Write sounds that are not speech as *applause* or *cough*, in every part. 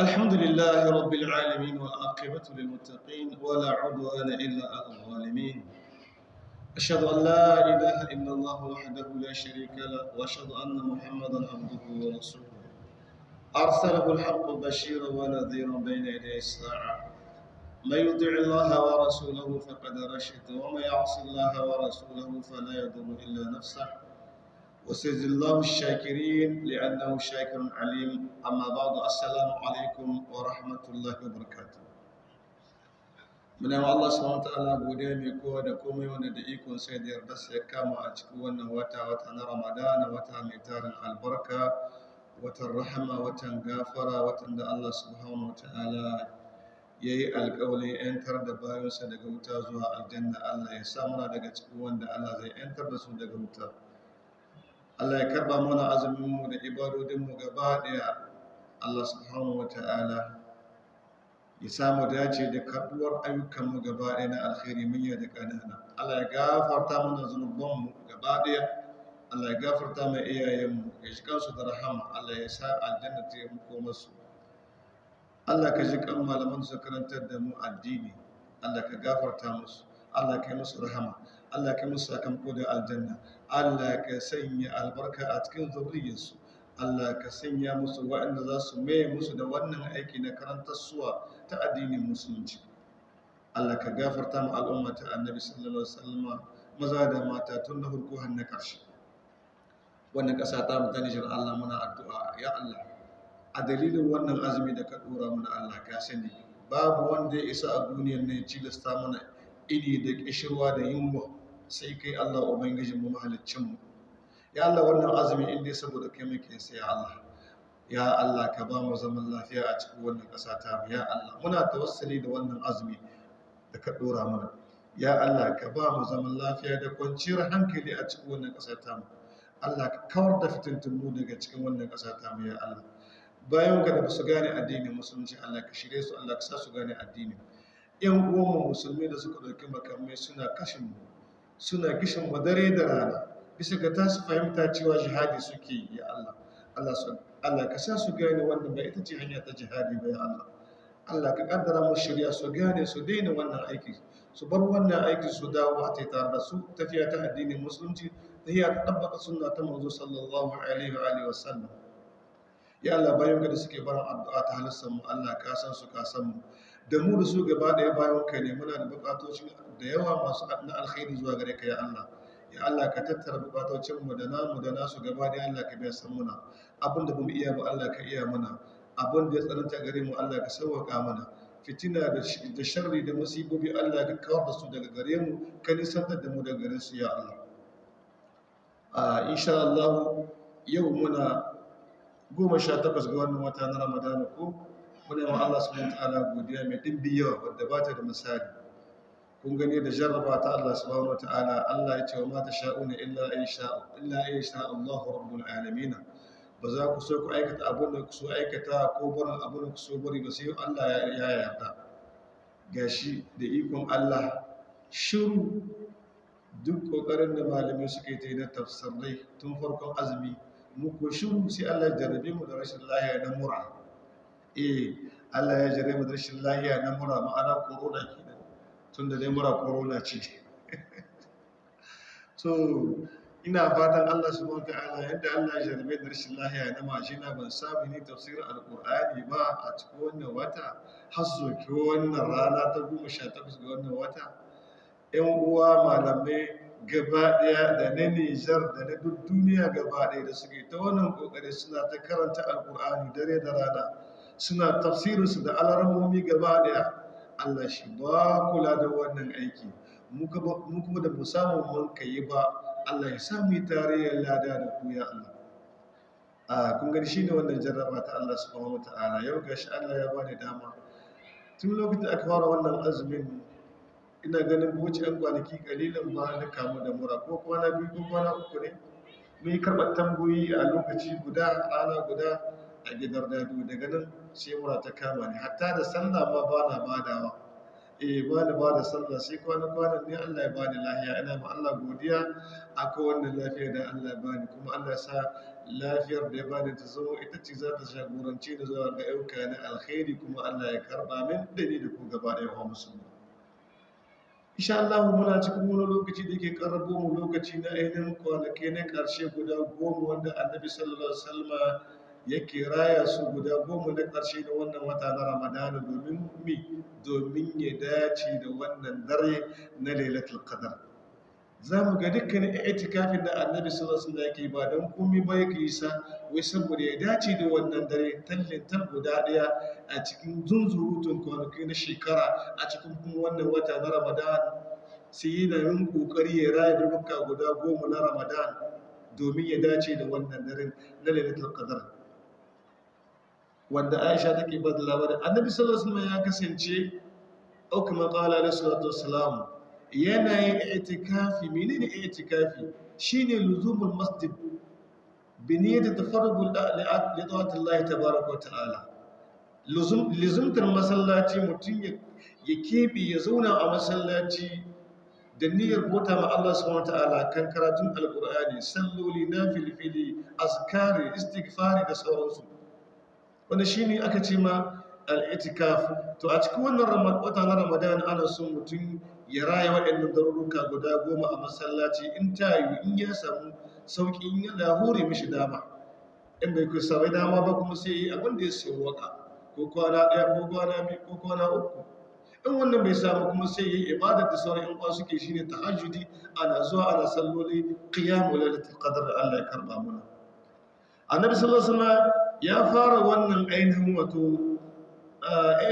الحمد لله رب العالمين والعاقبة للمتقين ولا عدوان إلا على الظالمين. أشهد أن لا إله إلا الله وحده لا شريك له وأشهد أن محمدا عبده ورسوله. أرسله الحق بشيرا ونذيرا بين يدي الساعة من يطع الله ورسوله فقد رشد ومن يعص الله ورسوله فلا يضر إلا نفسه. وسيجزي الله الشاكرين لأنه شاكر عليم أما بعد السلام عليكم ورحمة الله وبركاته muna ma Allah subhanahu wataala godiya mai kowa da komai wanda da ikon sai da yarda sai kama a cikin wannan wata wata na Ramadana wata mai tarin albarka watan rahama watan gafara watan da Allah subhanahu wataala ya yi alƙawalin ‘yantar da bayansa daga wuta zuwa aljanna Allah ya sa muna daga cikin wanda Allah zai ‘yantar da su daga wuta Allah ya karɓa mana azuminmu da ibadodinmu gaba ɗaya. Allah subhanahu wataala ya samu dace da karɓuwar ayyukanmu gaba ɗaya na alkhairi manya da ƙanana. Allah ya gafarta mana zunubanmu gaba ɗaya. Allah ya gafarta mai iyayenmu ya shi kansu da rahama. Allah ya sa aljanna ta yi masu. Allah ka ji kan malaman su karantar da mu addini. Allah ka gafarta musu. Allah ka yi musu rahama Allah ka yi musu sakamako da aljanna Allah ka sanya albarka a cikin zuriyarsu Allah ka sanya musu waɗanda za su maye musu da wannan aiki na karantar suwa ta addinin musulunci. Allah ka gafarta mu al'umma ta annabi sallallahu alaihi wasallam maza da mata tun na farko har na ƙarshe. Wannan ƙasa ta mu ta Nijar Allah muna addu'a ya Allah a dalilin wannan azumi da ka dora mana Allah ka sani babu wanda ya isa a duniyar ne cilasta mana iri da kishirwa da yunwa sai kai Allah ubangijin mu mahaliccin mu ya Allah wannan azumi in dai saboda kai muke sai Allah. Ya Allah ka ba mu zaman lafiya a cikin wannan ƙasa ta mu ya Allah muna tawassuli da wannan azumi da ka dora mana. Ya Allah ka ba mu zaman lafiya da kwanciyar hankali a cikin wannan ƙasa ta mu Allah ka kawar da fitintunu daga cikin wannan ƙasa ta mu ya Allah. Bayan ka da su gane addinin musulunci Allah ka shirye su Allah ka sa su gane addini. Yan uwanmu musulmi da suka ɗauki makamai suna kashin mu suna kishin mu dare da rana bisa ga ta su fahimta cewa jihadi suke yi ya Allah. Allah su Allah ka sa su gane wannan ba ita ce hanya ta jihadi ba ya Allah. Allah ka kaddara mu shirya su gane su daina wannan aiki su bar wannan aiki su dawo a tare da su. Tafiya ta addinin musulunci ta tabbata sunna ta manzo sallallahu alaihi wa alihi wa sallam. Ya Allah bayan ka da suke barin addu'a ta halittar mu Allah ka san su ka san mu. Da mu da su gaba ɗaya bayan ka ne muna da bukatoci da yawa masu na alkhairi zuwa gare ka ya Allah. Ya Allah ka tattara bukatocin mu da namu da nasu gaba ɗaya Allah ka biya san muna. Abin da ba mu iya ba Allah ka iya mana abin da ya tsananta gare mu Allah ka sauwaka mana. Fitina da sharri da musibobi Allah ka kawar da su daga gare mu ka nisantar da mu daga gare su ya Allah. A insha Allah yau muna goma sha takwas ga wannan wata na ramadana ko muna yawan Allah subhanahu ta'ala godiya mai dimbi yawa wadda ba ta da misali. Kun gani da jarraba ta Allah subhanahu ta'ala Allah ya ce wa mata sha'una illa ay sha illa ay Allah rabbul alamin ba za ku so ku aikata abin da ku so aikata ko barin abin da ku so bari ba sai Allah ya yarda. Gashi da ikon Allah shiru. Duk ƙoƙarin da malamai suke ta yi na tafsirai tun farkon azumi muku shiru sai Allah ya jarrabe mu da rashin lahiya na mura. Eh Allah ya jarrabe mu da rashin lahiya na mura ma'ana corona kenan. Tunda dai mura corona ce. *laughs* So ina fatan Allah subhanahu wataala yadda Allah ya jarrabe da rashin lahiya na majina ban samu ni tafsirin alqur'ani ba a cikin wannan wata har soke wannan rana ta 18 ga wannan wata. Ƴan uwa malamai gaba ɗaya da na Nijar da na duk duniya gaba ɗaya da suke ta wannan ƙoƙari suna ta karanta alƙur'ani dare da rana suna tafsirinsu da alarmomi gaba ɗaya. Allah shi ba kula da wannan aiki. Mu kuma da mu samu mun kai ba Allah ya sami tarayyar lada da ku ya Allah. A kun gani shine wannan jarraba ta Allah subhanahu wataala yau gashi Allah ya bani dama. Tun lokacin aka fara wannan azumin ina ganin wuce yan kwanaki kalilan ba na kamu da mura ko kwana biyu ko kwana uku ne yi karɓar tambayoyi a lokaci guda rana guda a gidan dadu daga nan sai mura ta kama ni. Hatta da sallah ma ba na badawa. Eh ba ni ba da sallah sai kwana kwanan ne Allah ya bani lafiya. Ina ma Allah godiya akwai wannan lafiya da Allah ya bani. Kuma Allah ya sa lafiyar da ya bani ta zama ita ce za ta jagorance da zuwa ga yauka na alkhairi kuma Allah ya karɓa min da ni da ku gaba ɗaya wa musulmi. Insha Allah muna cikin wani lokaci da ke karabo mu lokaci na ainihin kwanaki na ƙarshe guda goma wanda annabi sallallahu alaihi wasallam yake raya su guda goma na ƙarshe na wannan wata na ramadana domin mi? Domin ya dace da wannan dare na lailatul qadar za mu ga dukkanin itikafin da annabi sallallahu alaihi wasallam yake ba don komai ba yake yi sa wai saboda ya dace da wannan dare tallin tal guda ɗaya a cikin zunzurutun kwanaki na shekara a cikin kuma wannan wata na ramadan. Sai yana yin ƙoƙari ya raya duka guda goma na ramadan domin ya dace da wannan dare na lailatul qadar wanda aisha take ba da labarin annabi sallallahu alaihi wasallam ya kasance au kama qala alaihi salatu wassalam yana yin itikafi. Menene itikafi? Shine luzumul masjid. Bi niyyati tafarrugul li ta'ati Allah tabaaraka wa ta'ala. Luzum luzumtar masallaci mutum ya kebe ya zauna a masallaci da niyyar bota ma Allah subhanahu ta'ala kan karatun alqur'ani salloli nafilfili azkari istighfari da sauransu. Wanda shine aka ce ma al'itikaf. To a cikin wannan wata na ramadan ana son mutum ya raya waɗannan daruruka guda goma a masallaci in ta yi in ya samu sauƙi in ya hore mishi dama. In bai kusa sabai dama ba kuma sai yi abin da ya sayi waƙa ko kwana ɗaya ko kwana biyu ko kwana uku. In wannan bai samu kuma sai yi ibadar da sauran yan uwa suke shine tahajjudi ana zuwa ana salloli qiyamul lailatul qadr Allah ya karɓa mana. Annabi sallallahu alaihi wasallam ya fara wannan ainihin wato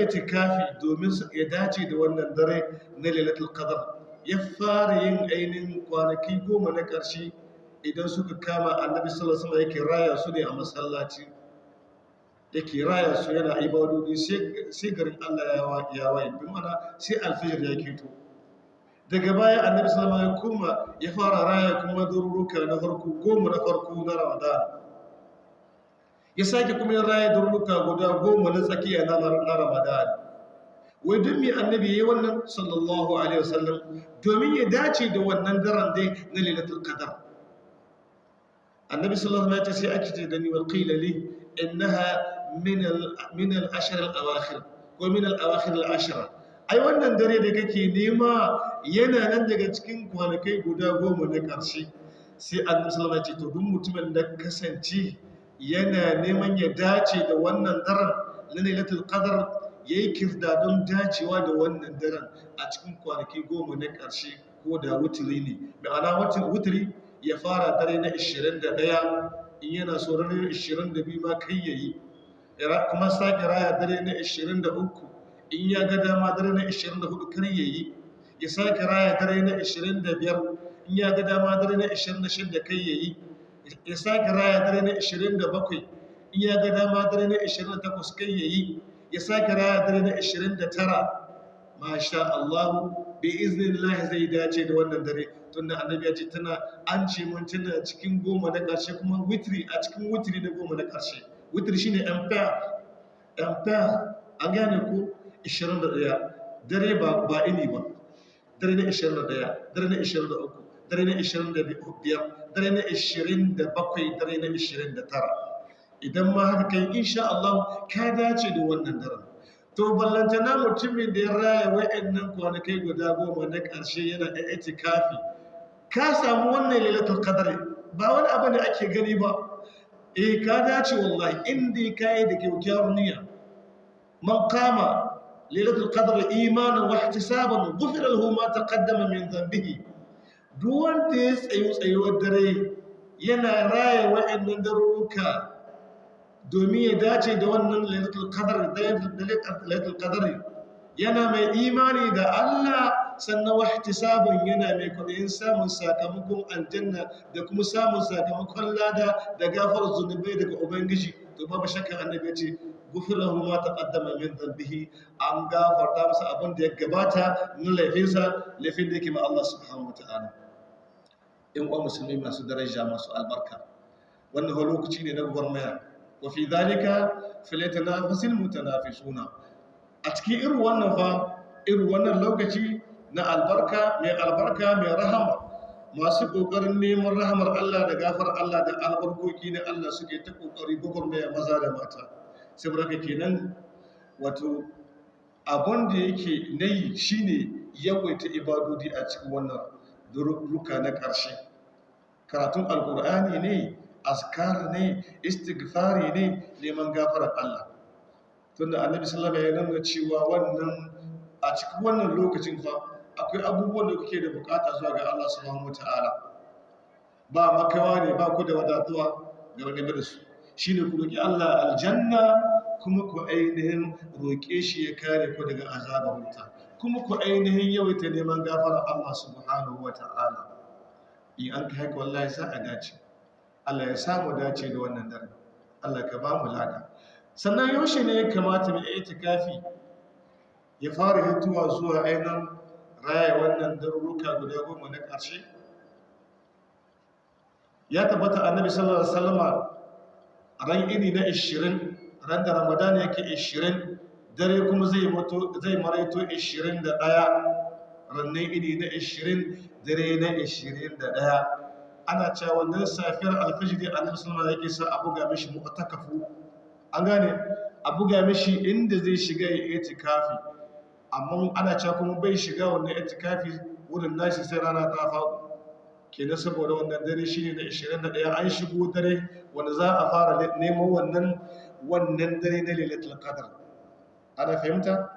itikafi domin ya dace da wannan dare na lailatul qadr. Ya fara yin ainihin kwanaki goma na ƙarshe idan suka kama annabi sallallahu alaihi yake raya su ne a masallaci. Yake raya su yana ibadodi sai garin Allah ya waye. Bi mana sai alfijir ya keto. Daga baya annabi sallallahu alaihi ya ya fara raya kuma daruruka na farko goma na farko na Ramadan. Ya sake kuma yin raya durnuka guda goma na tsakiya na ramadan. Wai don mai annabi ya yi wannan? Sallallahu alaihi wasallam. Domin ya dace da wannan daren dai na lailatul qadar annabi sallallahu alaihi wasallam ya ce sai ake da ni wal qila li innaha min al ashr al awakhir ko min al awakhir al ashra ai wannan dare da kake nema yana nan daga cikin kwanakai guda goma na ƙarshe. Sai annabi sallallahu alaihi wasallam ya ce to duk mutumin da kasance yana neman ya dace da wannan daren na lailatul qadar yayi kirda don dacewa da wannan daren a cikin kwanaki goma na ƙarshe ko da wutiri ne. Ma'ana wutiri ya fara dare na 21 in yana so ranar 22 ma kai yayi kuma sake raya dare na 23 in ya ga dama dare na 24 kar yayi ya sake raya dare na 25 in ya ga dama dare na 26 kai yayi ya sake raya dare na 27 in ya ga dama dare na 28 kai ya yi ya sake raya dare na 29 masha Allah bi iznillahi zai dace da wannan dare. Tunda annabi ya ce tana an ce mun tana cikin goma na ƙarshe kuma witri a cikin witri na goma na ƙarshe. Witri shine empire. Empire an gane ko 21 dare ba ba ini ba. Dare na 21 dare na 23 dare na 25 dare na 27 dare na 29 idan ma haka kai insha Allah ka dace da wannan daren. To ballantana mutumin da ya raya wa'annan kwanakai guda goma na ƙarshe yana da itikafi. Ka samu wannan lailatul qadr ba wani abu ne ake gani ba. Eh ka dace wallahi inda ka yi da kyakkyawar niyya. Man qama lailatul qadr imanan wa ihtisaban ghufira lahu ma taqaddama min dhanbihi. Duk wanda ya tsayo tsayuwar dare yana raya wa'annan daruruka domin ya dace da wannan lailatul qadr yana mai imani da Allah sannan wahtisabun yana mai kwaɗayin samun sakamakon aljanna da kuma samun sakamakon lada da gafarar zunubai daga ubangiji. To babu shakka annabi ce gufirahu ma taqaddama min dhanbihi. An gafarta masa abin da ya gabata na laifinsa laifin da yake ma Allah subhanahu wataala in uwa musulmi masu daraja masu albarka. Wannan lokaci ne na gwarmaya wa fi dhalika falyatanafasil mutanafisuna a cikin irin wannan fa irin wannan lokaci na albarka mai albarka mai rahama masu ƙoƙarin neman rahamar Allah da gafar Allah da albarkoki na Allah suke ta ƙoƙari gwagwarmaya maza da mata. Saboda kenan wato abin da yake na yi shi ne yawaita ibadodi a cikin wannan. Ruka na ƙarshe karatun alƙur'ani ne askar ne istighfari ne neman gafarar Allah. Tunda annabi sallama ya nuna cewa wannan a cikin wannan lokacin fa akwai abubuwan da kuke da buƙata zuwa ga Allah subhanahu wataala ba makawa ne ba ku da wadatuwa ga game da su. Shine ku roki Allah aljanna kuma ku ainihin roƙe shi ya kare ku daga azabar wuta. Kuma ku ainihin yawaita neman gafarar Allah subhanahu wataala in an kai haka wallahi sa a dace. Allah ya samu dace da wannan dare Allah ka ba mu lada. Sannan yaushe ne ya kamata mai itikafi ya fara hituwa zuwa ainihin raya wannan daruruka guda goma na ƙarshe? Ya tabbata annabi sallallahu alaihi wasallama ran ini na 20 ran da ramadan yake 20 dare kuma zai mutu zai maraito 21 rannan ini na 20 dare na 21 ana cewa wannan safiyar alfajiri annabi sallallahu alaihi yake sa a buga mishi mu'takafu. An gane? A buga mishi inda zai shiga ya itikafi. Amma ana cewa kuma bai shiga wannan itikafi wurin nashi sai rana ta faɗo. Kenan saboda wannan dare shine na 21 an shigo dare wanda za a fara neman wannan wannan dare na lailatul qadr. Ana fahimta?